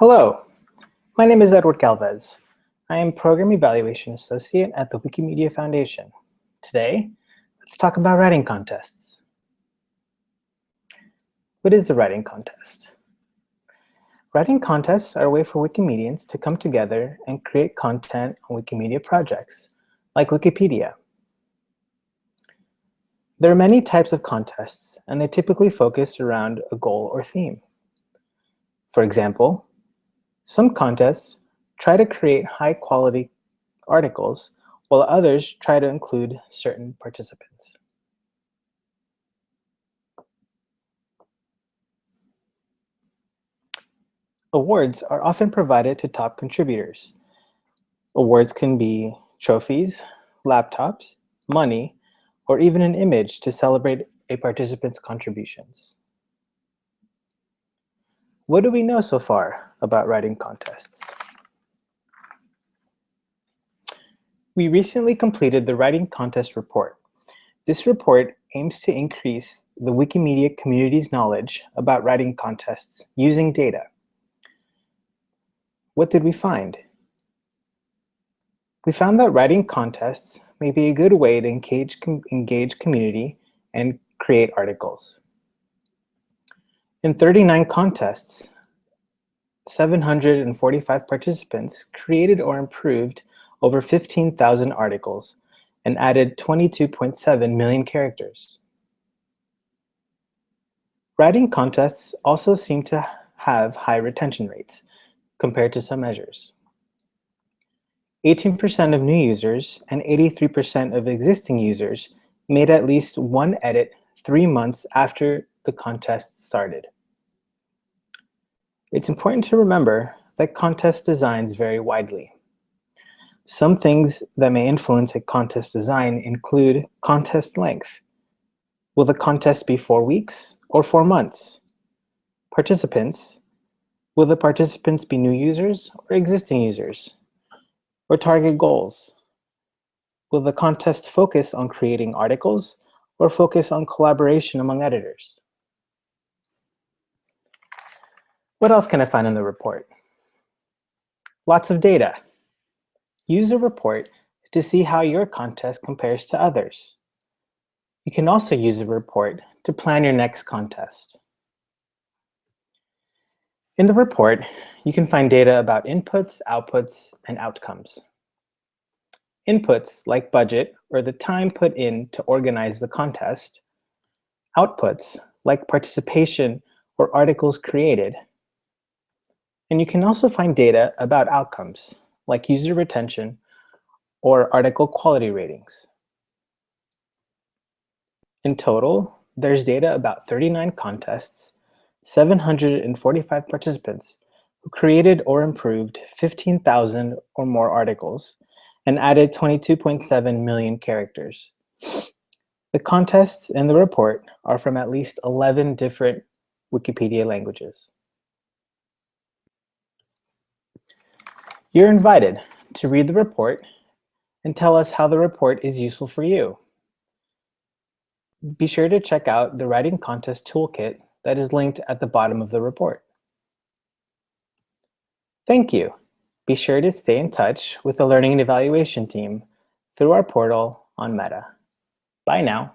Hello, my name is Edward Galvez. I am Program Evaluation Associate at the Wikimedia Foundation. Today, let's talk about writing contests. What is a writing contest? Writing contests are a way for Wikimedians to come together and create content on Wikimedia projects, like Wikipedia. There are many types of contests, and they typically focus around a goal or theme. For example, some contests try to create high-quality articles, while others try to include certain participants. Awards are often provided to top contributors. Awards can be trophies, laptops, money, or even an image to celebrate a participant's contributions. What do we know so far about writing contests? We recently completed the writing contest report. This report aims to increase the Wikimedia community's knowledge about writing contests using data. What did we find? We found that writing contests may be a good way to engage, com engage community and create articles. In 39 contests, 745 participants created or improved over 15,000 articles and added 22.7 million characters. Writing contests also seem to have high retention rates compared to some measures. 18% of new users and 83% of existing users made at least one edit three months after the contest started. It's important to remember that contest designs vary widely. Some things that may influence a contest design include contest length. Will the contest be four weeks or four months? Participants. Will the participants be new users or existing users? Or target goals? Will the contest focus on creating articles or focus on collaboration among editors? What else can I find in the report? Lots of data. Use a report to see how your contest compares to others. You can also use a report to plan your next contest. In the report, you can find data about inputs, outputs, and outcomes. Inputs like budget or the time put in to organize the contest. Outputs like participation or articles created. And you can also find data about outcomes like user retention or article quality ratings. In total, there's data about 39 contests, 745 participants who created or improved 15,000 or more articles, and added 22.7 million characters. The contests in the report are from at least 11 different Wikipedia languages. You're invited to read the report and tell us how the report is useful for you. Be sure to check out the Writing Contest Toolkit that is linked at the bottom of the report. Thank you. Be sure to stay in touch with the Learning and Evaluation team through our portal on Meta. Bye now.